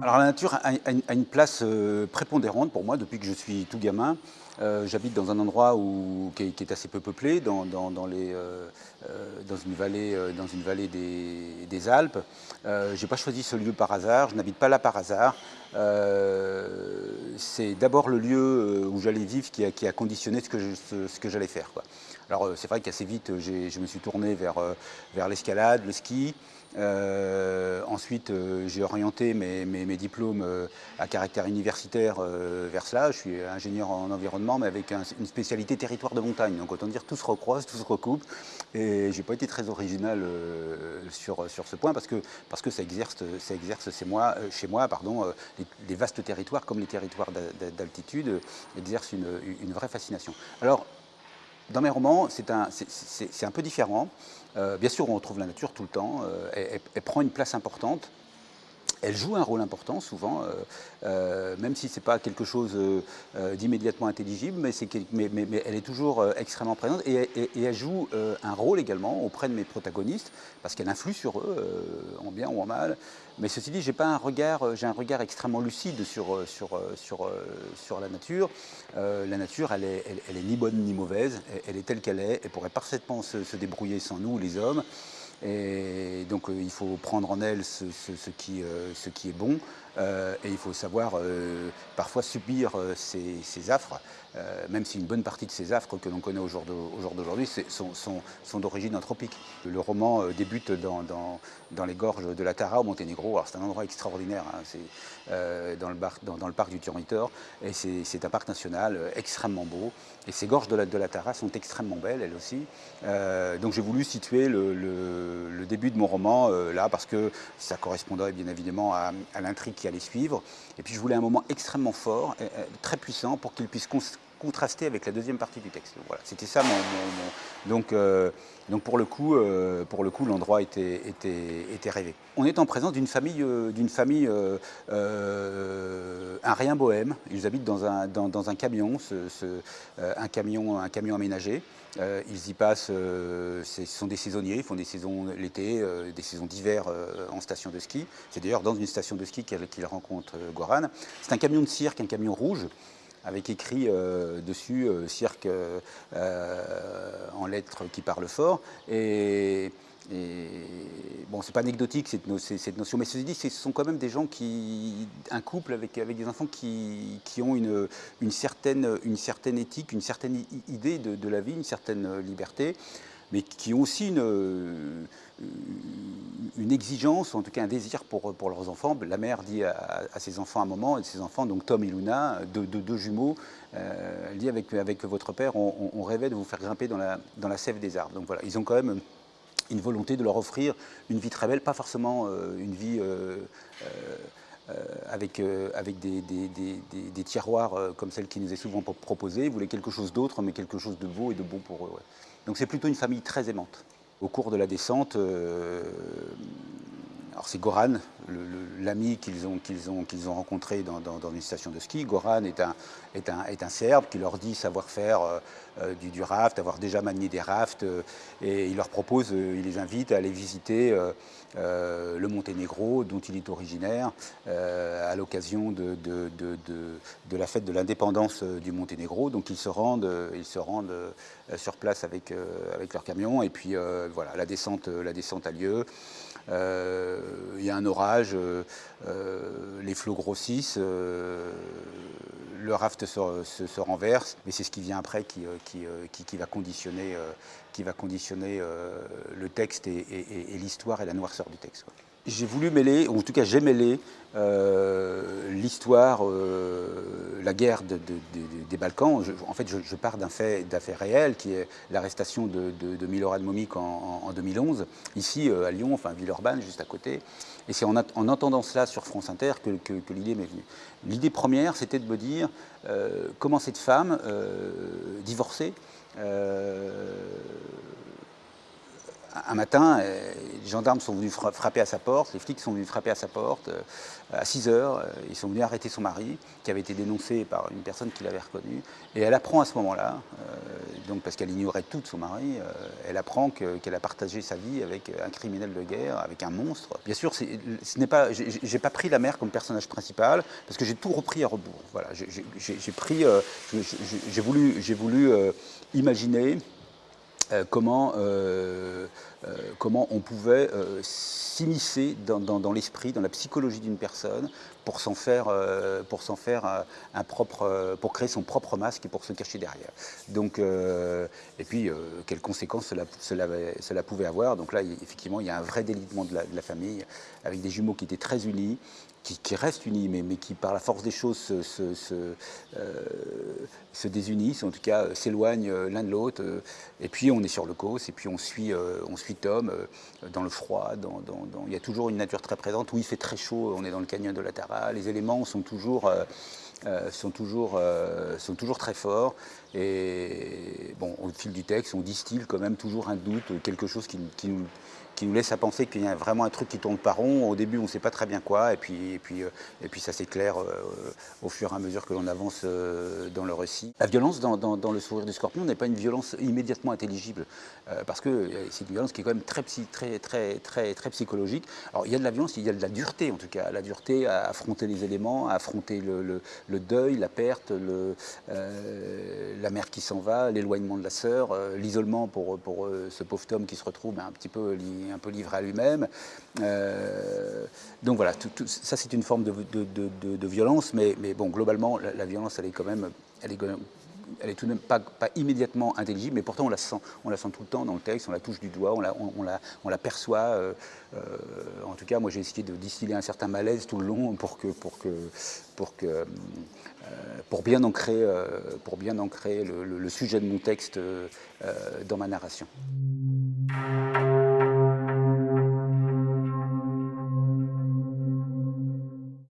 Alors la nature a, une place euh, prépondérante pour moi depuis que je suis tout gamin. Euh, j'habite dans un endroit qui, est, assez peu peuplé, dans, euh, une vallée, des, Alpes. je n'ai pas choisi ce lieu par hasard, je n'habite pas là par hasard. C'est d'abord le lieu où j'allais vivre qui a, conditionné ce que, j'allais faire. Alors c'est vrai qu'assez vite, je me suis tourné vers l'escalade, le ski. Euh, ensuite, euh, j'ai orienté mes, diplômes euh, à caractère universitaire vers cela. Je suis ingénieur en environnement, mais avec une spécialité territoire de montagne. Donc autant dire, tout se recroise, tout se recoupe. Et j'ai pas été très original sur, sur ce point parce que, parce que ça exerce, ça exerce chez moi, chez moi pardon, les, vastes territoires comme les territoires d'altitude exercent une, une vraie fascination. Alors, dans mes romans, c'est un, peu différent. Euh, bien sûr, on retrouve la nature tout le temps. Euh, elle, prend une place importante. Elle joue un rôle important souvent, euh, même si ce n'est pas quelque chose d'immédiatement intelligible, mais, elle est toujours extrêmement présente et, elle joue un rôle également auprès de mes protagonistes, parce qu'elle influe sur eux, en bien ou en mal. Mais ceci dit, j'ai pas un regard, un regard extrêmement lucide sur, sur, sur, sur la nature. la nature, elle est, elle, est, ni bonne ni mauvaise, elle, est telle qu'elle est, elle pourrait parfaitement se, se débrouiller sans nous, les hommes. Et donc il faut prendre en elle ce, ce, qui, ce qui, est bon. euh, et il faut savoir euh, parfois subir euh, ces, affres, même si une bonne partie de ces affres que l'on connaît au jour d'aujourd'hui sont, d'origine anthropique. Le roman débute dans, les gorges de la Tara au Monténégro. C'est un endroit extraordinaire, hein. c'est dans, le parc du Turnitor, et c'est un parc national extrêmement beau. Et ces gorges de la, Tara sont extrêmement belles, elles aussi. donc j'ai voulu situer le, début de mon roman là, parce que ça correspondrait bien évidemment à, à l'intrigue qui allait suivre. Et puis je voulais un moment extrêmement fort, très puissant, pour qu'il puisse contraster avec la deuxième partie du texte. Voilà, c'était ça mon, donc euh, donc pour le coup euh, pour le coup l'endroit était, était était rêvé. On est en présence d'une famille euh, d'une famille un rien bohème. Ils habitent dans un dans, un camion, ce, un camion un camion aménagé. ils y passent, ce sont des saisonniers, ils font des saisons l'été, des saisons d'hiver en station de ski. C'est d'ailleurs dans une station de ski qu'ils rencontrent Goran. C'est un camion de cirque, un camion rouge avec écrit euh, dessus euh, cirque euh, en lettres qui parlent fort. Et, bon, c'est pas anecdotique cette, notion, mais ceci dit, ce sont quand même des gens qui, un couple avec, des enfants qui, ont une, certaine, éthique, une certaine idée de, la vie, une certaine liberté mais qui ont aussi une, une exigence, ou en tout cas un désir pour, leurs enfants. La mère dit à, ses enfants un moment, et ses enfants, donc Tom et Luna, deux, jumeaux, euh, elle dit avec, votre père, on, rêvait de vous faire grimper dans la sève des arbres. Donc voilà, ils ont quand même une volonté de leur offrir une vie très belle, pas forcément euh, une vie euh, avec, avec des, des, tiroirs comme celle qui nous est souvent proposée. Ils voulaient quelque chose d'autre, mais quelque chose de beau et de bon pour eux. Donc c'est plutôt une famille très aimante. Au cours de la descente, euh, alors c'est Goran, l'ami qu'ils ont, rencontré dans, une station de ski. Goran est un, Serbe qui leur dit savoir faire euh, euh, du, raft, avoir déjà manié des rafts, et il leur propose, il les invite à aller visiter le Monténégro, dont il est originaire, à l'occasion de, la fête de l'indépendance du Monténégro. Donc ils se rendent, sur place avec, leur camion, et puis voilà, la descente a lieu. Euh, il y a un orage, euh, euh, les flots grossissent, le raft se, renverse, mais c'est ce qui vient après qui, va conditionner, qui va conditionner le texte et, l'histoire et la noirceur du texte. J'ai voulu mêler, ou en tout cas j'ai mêlé, l'histoire, la guerre des Balkans. en fait, je, pars d'un fait, réel qui est l'arrestation de, de, Milorad Momik en, 2011, ici à Lyon, enfin Villeurbanne, juste à côté. Et c'est en, entendant cela sur France Inter que, l'idée m'est venue. L'idée première, c'était de me dire euh, comment cette femme, euh, divorcée, euh, un matin, euh, les gendarmes sont venus frapper à sa porte, les flics sont venus frapper à sa porte. Euh, à 6 heures, ils sont venus arrêter son mari, qui avait été dénoncé par une personne qui l'avait reconnu. Et elle apprend à ce moment-là, donc parce qu'elle ignorait tout de son mari, elle apprend qu'elle a partagé sa vie avec un criminel de guerre, avec un monstre. Bien sûr, ce n'est pas, j'ai pas pris la mère comme personnage principal, parce que j'ai tout repris à rebours. Voilà, j'ai pris, j'ai voulu, voulu imaginer euh, comment, euh, euh, comment on pouvait s'immiscer dans, l'esprit, dans la psychologie d'une personne pour s'en faire, faire un, propre, pour créer son propre masque et pour se cacher derrière. Et puis, quelles conséquences cela, pouvait avoir. Donc là, effectivement, il y a un vrai délitement de la, famille, avec des jumeaux qui étaient très unis, qui, restent unis, mais, qui par la force des choses se, se, euh, désunissent, en tout cas euh, s'éloignent euh, l'un de l'autre. et puis on est sur le cause, et puis on suit Tom dans le froid. Il y a toujours une nature très présente. Où il fait très chaud, on est dans le canyon de la Tara. Les éléments sont toujours... sont, toujours, sont toujours très forts. Et bon, au fil du texte, on distille quand même toujours un doute, quelque chose qui, nous, laisse à penser qu'il y a vraiment un truc qui tourne pas rond. Au début, on ne sait pas très bien quoi, et puis, euh, ça s'éclaire euh, au fur et à mesure que l'on avance euh, dans le récit. La violence dans, Le sourire du scorpion n'est pas une violence immédiatement intelligible, parce que c'est une violence qui est quand même très, très, très, très, très psychologique. Alors il y a de la violence, il y a de la dureté en tout cas, la dureté à affronter les éléments, à affronter le, deuil, la perte, le, la mère qui s'en va, l'éloignement de la sœur, l'isolement pour, pour ce pauvre Tom qui se retrouve ben, un petit peu un peu livré à lui-même. Euh, donc voilà, ça c'est une forme de, violence, mais, mais, bon, globalement, la, violence, elle est quand même, elle est, elle est tout de même pas, pas, immédiatement intelligible, mais pourtant on la, sent, on la sent tout le temps dans le texte, on la touche du doigt, on la, on, la, on la perçoit. Euh, euh, en tout cas, moi j'ai essayé de distiller un certain malaise tout le long pour que, pour que, pour que, pour bien ancrer, pour bien ancrer le, le, sujet de mon texte dans ma narration.